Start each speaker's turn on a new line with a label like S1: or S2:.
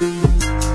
S1: Música